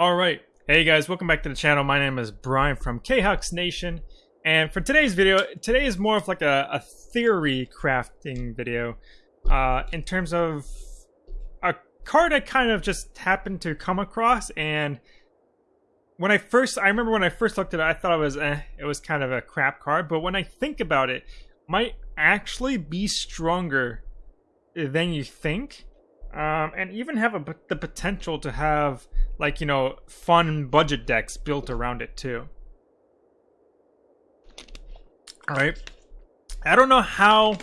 Alright, hey guys, welcome back to the channel. My name is Brian from KHux Nation. And for today's video, today is more of like a, a theory crafting video. Uh, in terms of a card I kind of just happened to come across and when I first, I remember when I first looked at it, I thought it was, eh, it was kind of a crap card. But when I think about it, might actually be stronger than you think. Um, and even have a, the potential to have like you know fun budget decks built around it too. All right? I don't know how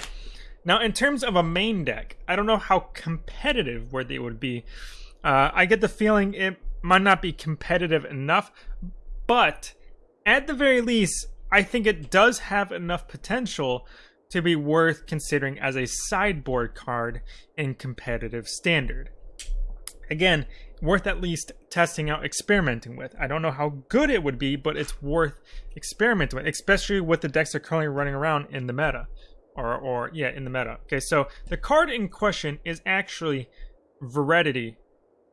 now in terms of a main deck i don't know how competitive where they would be. Uh, i get the feeling it might not be competitive enough but at the very least i think it does have enough potential to be worth considering as a sideboard card in competitive standard again worth at least testing out, experimenting with. I don't know how good it would be, but it's worth experimenting with, especially with the decks that are currently running around in the meta. Or, or yeah, in the meta. Okay, so the card in question is actually Veridity.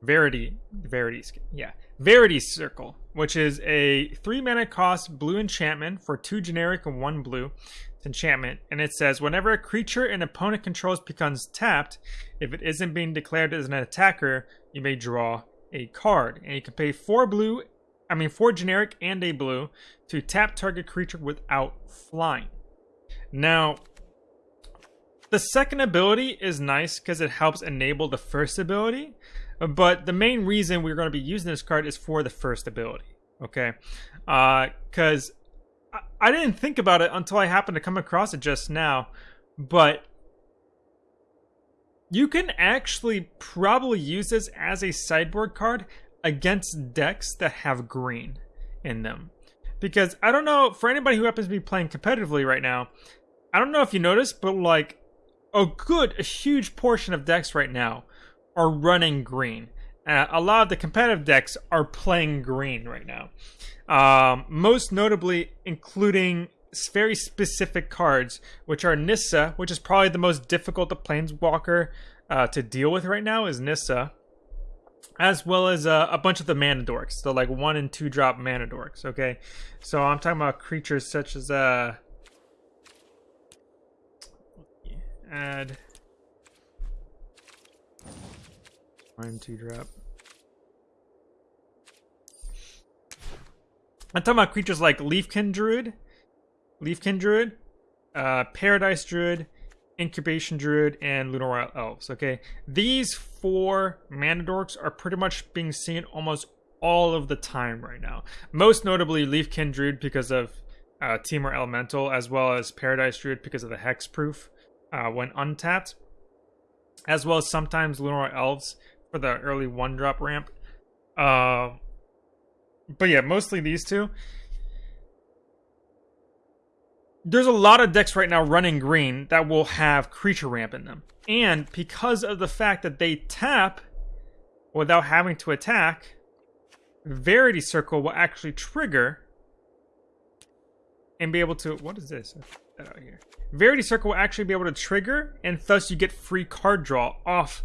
Verity. Verity. Yeah. Verity Circle, which is a three mana cost blue enchantment for two generic and one blue enchantment, and it says whenever a creature an opponent controls becomes tapped, if it isn't being declared as an attacker, you may draw a card. And you can pay four blue, I mean four generic and a blue to tap target creature without flying. Now, the second ability is nice because it helps enable the first ability, but the main reason we're going to be using this card is for the first ability. Okay, because uh, I didn't think about it until I happened to come across it just now, but you can actually probably use this as a sideboard card against decks that have green in them. Because I don't know, for anybody who happens to be playing competitively right now, I don't know if you noticed, but like a good, a huge portion of decks right now are running green. Uh, a lot of the competitive decks are playing green right now. Um, most notably, including very specific cards, which are Nissa, which is probably the most difficult the Planeswalker uh, to deal with right now, is Nissa, as well as uh, a bunch of the mana dorks, the like one and two drop mana dorks. Okay, so I'm talking about creatures such as uh, add two drop. I'm talking about creatures like Leafkin Druid, Leafkin Druid, uh, Paradise Druid, Incubation Druid, and Llanowar Elves. Okay, these four mana dorks are pretty much being seen almost all of the time right now. Most notably, Leafkin Druid because of uh, Temur Elemental, as well as Paradise Druid because of the Hexproof uh, when untapped, as well as sometimes Llanowar Elves for the early one drop ramp. Uh, but yeah, mostly these two. There's a lot of decks right now running green that will have creature ramp in them. And because of the fact that they tap without having to attack, Verity Circle will actually trigger and be able to. What is this? That out here. Verity Circle will actually be able to trigger, and thus you get free card draw off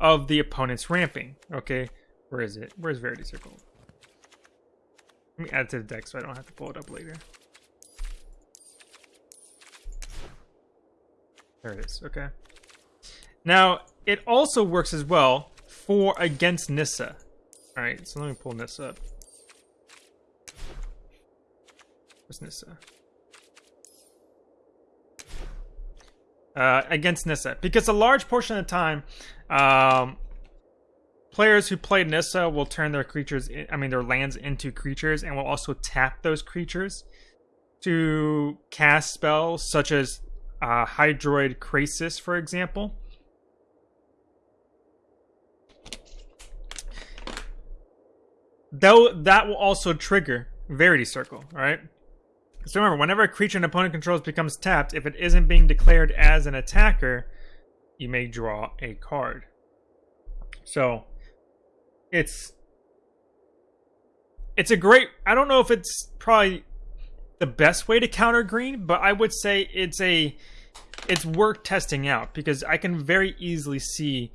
of the opponent's ramping. Okay, where is it? Where's Verity Circle? Let me add it to the deck so I don't have to pull it up later. There it is, okay. Now, it also works as well for against Nissa. Alright, so let me pull Nissa up. Where's Nissa? Uh, against Nissa. Because a large portion of the time, um, Players who play Nissa will turn their creatures, in, I mean their lands into creatures, and will also tap those creatures to cast spells such as uh, Hydroid Krasis, for example. Though that will also trigger Verity Circle, right? So remember, whenever a creature an opponent controls becomes tapped, if it isn't being declared as an attacker, you may draw a card. So it's it's a great I don't know if it's probably the best way to counter green, but I would say it's a it's worth testing out because I can very easily see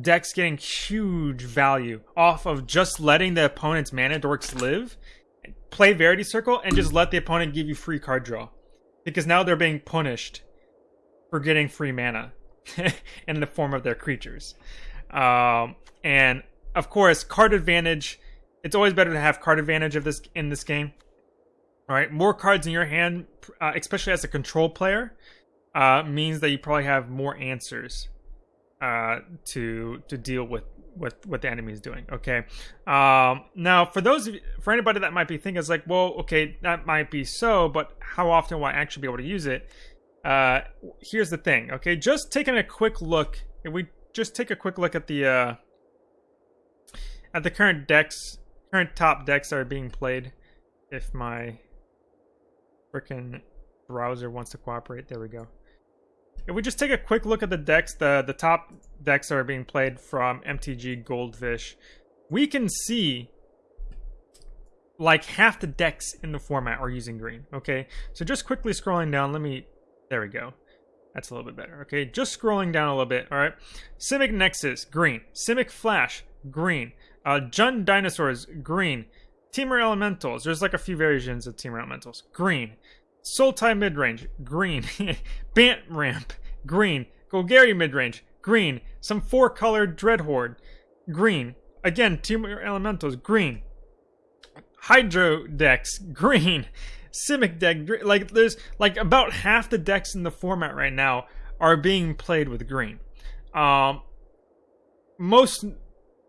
decks getting huge value off of just letting the opponent's mana dorks live, play Verity Circle, and just let the opponent give you free card draw. Because now they're being punished for getting free mana in the form of their creatures. Um, and of course, card advantage. It's always better to have card advantage of this in this game. All right, more cards in your hand, uh, especially as a control player, uh, means that you probably have more answers uh, to to deal with with what the enemy is doing. Okay. Um, now, for those of you, for anybody that might be thinking, it's like, well, okay, that might be so, but how often will I actually be able to use it? Uh, here's the thing. Okay, just taking a quick look. If we just take a quick look at the uh, at the current decks, current top decks that are being played. If my freaking browser wants to cooperate, there we go. If we just take a quick look at the decks, the, the top decks that are being played from MTG Goldfish, we can see like half the decks in the format are using green. Okay, so just quickly scrolling down, let me, there we go. That's a little bit better. Okay, just scrolling down a little bit. All right, Simic Nexus, green. Simic Flash, green. Uh, Jund Dinosaurs, green. Temur Elementals, there's like a few variations of Temur Elementals, green. Sultai midrange, green. Bant ramp, green. Golgari midrange, green. Some four colored Dreadhorde, green. Again, Temur Elementals, green. Hydro decks, green. Simic deck, like there's like about half the decks in the format right now are being played with green. Um, most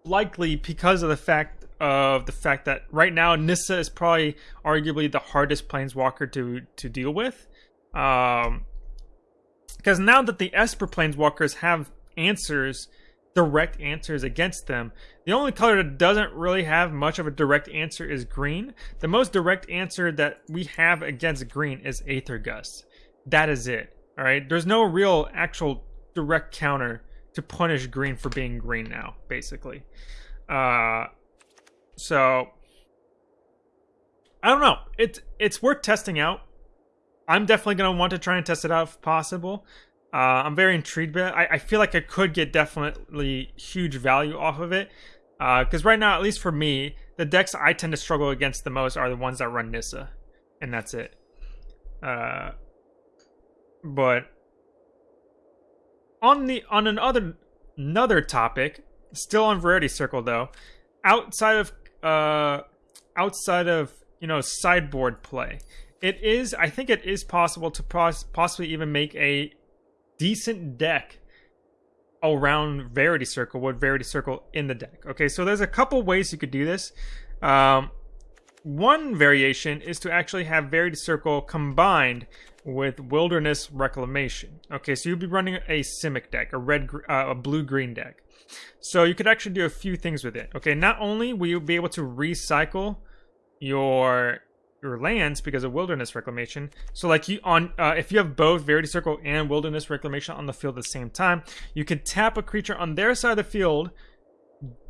likely because of the fact of the fact that right now Nissa is probably arguably the hardest planeswalker to to deal with. Um, because now that the Esper planeswalkers have answers, direct answers against them, the only color that doesn't really have much of a direct answer is green. The most direct answer that we have against green is Aether Gust. That is it. All right. There's no real actual direct counter to punish green for being green now, basically. Uh, so I don't know. It's it's worth testing out. I'm definitely gonna want to try and test it out if possible. Uh, I'm very intrigued by it. I, I, feel like I could get definitely huge value off of it. Because uh, right now, at least for me, the decks I tend to struggle against the most are the ones that run Nissa, and that's it. Uh, but on the on another another topic, still on Verity Circle though, outside of uh, outside of you know sideboard play, it is I think it is possible to pos- possibly even make a decent deck around Verity Circle with Verity Circle in the deck. Okay, so there's a couple ways you could do this. Um, one variation is to actually have Verity Circle combined with Wilderness Reclamation. Okay, so you'd be running a Simic deck, a red, uh, a blue green deck. So you could actually do a few things with it. Okay, not only will you be able to recycle your your lands because of wilderness reclamation. So like you on uh, if you have both Verity Circle and Wilderness Reclamation on the field at the same time, you can tap a creature on their side of the field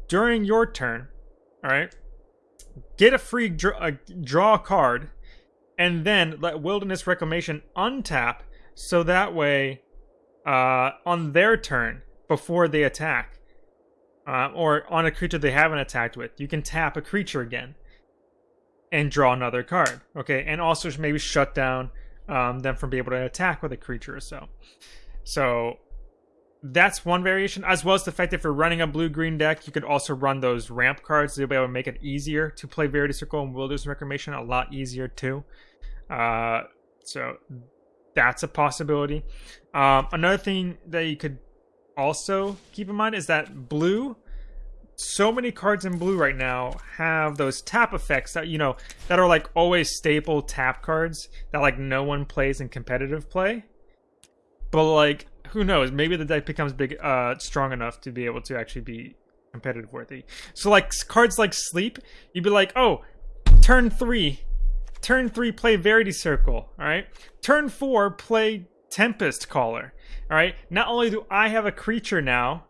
during your turn. All right, get a free draw, uh, draw card, and then let Wilderness Reclamation untap so that way uh, on their turn before they attack uh, or on a creature they haven't attacked with, you can tap a creature again and draw another card. Okay, and also maybe shut down um, them from being able to attack with a creature or so. So that's one variation, as well as the fact that if you're running a blue-green deck, you could also run those ramp cards. They'll be able to make it easier to play Verity Circle and Wilderness Reclamation a lot easier too. Uh, so that's a possibility. Um, another thing that you could also keep in mind is that blue so many cards in blue right now have those tap effects that you know that are like always staple tap cards that like no one plays in competitive play. But like who knows? Maybe the deck becomes big uh strong enough to be able to actually be competitive worthy. So like cards like sleep you'd be like oh turn three turn three play verity circle all right? Turn four play tempest caller all right. Not only do I have a creature now,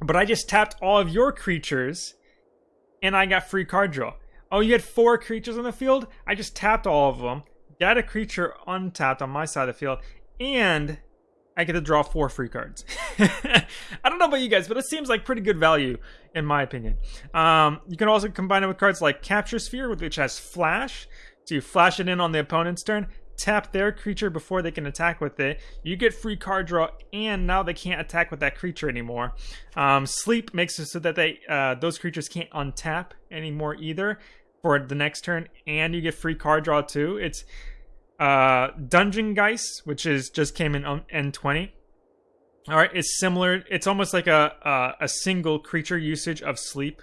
but I just tapped all of your creatures and I got free card draw. Oh, you had four creatures on the field? I just tapped all of them, got a creature untapped on my side of the field, and I get to draw four free cards. I don't know about you guys, but it seems like pretty good value in my opinion. Um, you can also combine it with cards like Capture Sphere, which has Flash. So you flash it in on the opponent's turn, tap their creature before they can attack with it. You get free card draw, and now they can't attack with that creature anymore. Um, sleep makes it so that they uh, those creatures can't untap anymore either for the next turn, and you get free card draw too. It's uh, Dungeon Geist, which is just came in on M20. All right, it's similar. It's almost like a a, a single creature usage of sleep,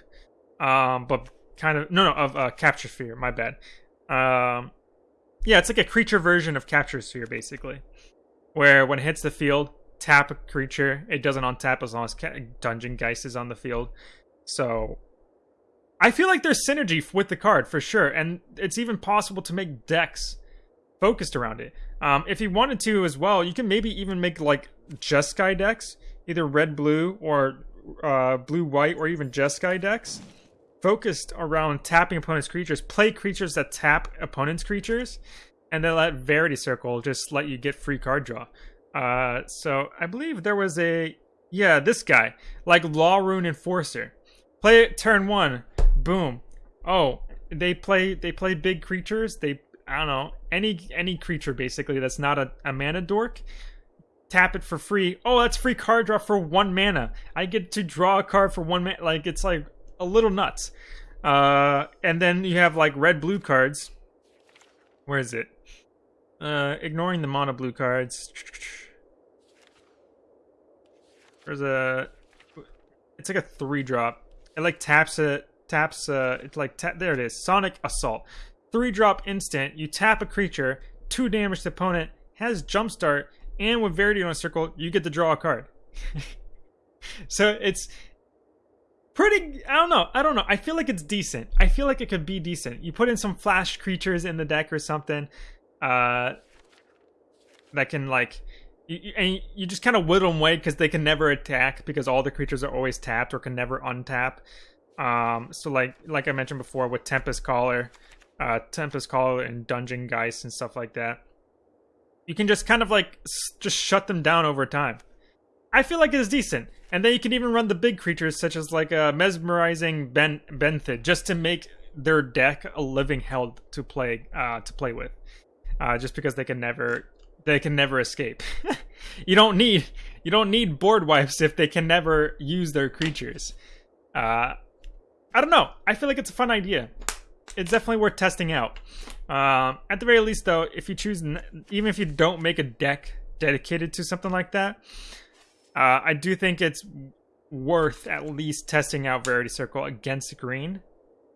um, but kind of no no of uh, capture sphere. My bad. Um, yeah, it's like a creature version of capture sphere basically, where when it hits the field, tap a creature. It doesn't untap as long as Dungeon Geist is on the field. So I feel like there's synergy with the card for sure, and it's even possible to make decks focused around it. Um, if you wanted to as well, you can maybe even make like Jeskai decks, either red blue or uh, blue white, or even Jeskai decks, focused around tapping opponent's creatures. Play creatures that tap opponent's creatures, and then let Verity Circle just let you get free card draw. Uh, so I believe there was a yeah this guy like Law Rune Enforcer. Play it turn one, boom. Oh, they play they play big creatures. They I don't know any any creature basically that's not a, a mana dork. Tap it for free. Oh, that's free card draw for one mana. I get to draw a card for one mana. Like it's like a little nuts. Uh, and then you have like red blue cards. Where is it? Uh, ignoring the mono blue cards. There's a. It's like a three drop. It like taps it. Taps. Uh, it's like tap. There it is. Sonic Assault three drop instant. You tap a creature, two damage to opponent, has jumpstart, and with Verity on a circle, you get to draw a card. so it's pretty I don't know. I don't know. I feel like it's decent. I feel like it could be decent. You put in some flash creatures in the deck or something uh that can like you, and you just kind of whittle them away because they can never attack because all the creatures are always tapped or can never untap. Um, so like like I mentioned before with Tempest Caller, uh, Tempest Caller and Dungeon Geist and stuff like that. You can just kind of like just shut them down over time. I feel like it's decent, and then you can even run the big creatures such as like a mesmerizing Ben Benthid just to make their deck a living hell to play uh, to play with. Uh, just because they can never they can never escape. you don't need you don't need board wipes if they can never use their creatures. Uh, I don't know. I feel like it's a fun idea it's definitely worth testing out. Um, at the very least, though, if you choose, even if you don't make a deck dedicated to something like that, uh, I do think it's worth at least testing out Verity Circle against green,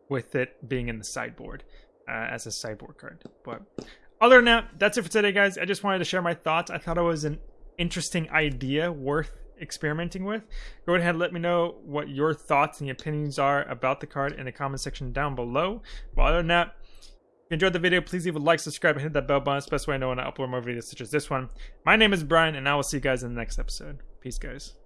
with it being in the sideboard uh, as a sideboard card. But other than that, that's it for today, guys. I just wanted to share my thoughts. I thought it was an interesting idea, worth experimenting with. Go ahead and let me know what your thoughts and opinions are about the card in the comment section down below. But other than that, if you enjoyed the video, please leave a like, subscribe, and hit that bell button. It's the best way I know when I upload more videos such as this one. My name is Brian, and I will see you guys in the next episode. Peace, guys.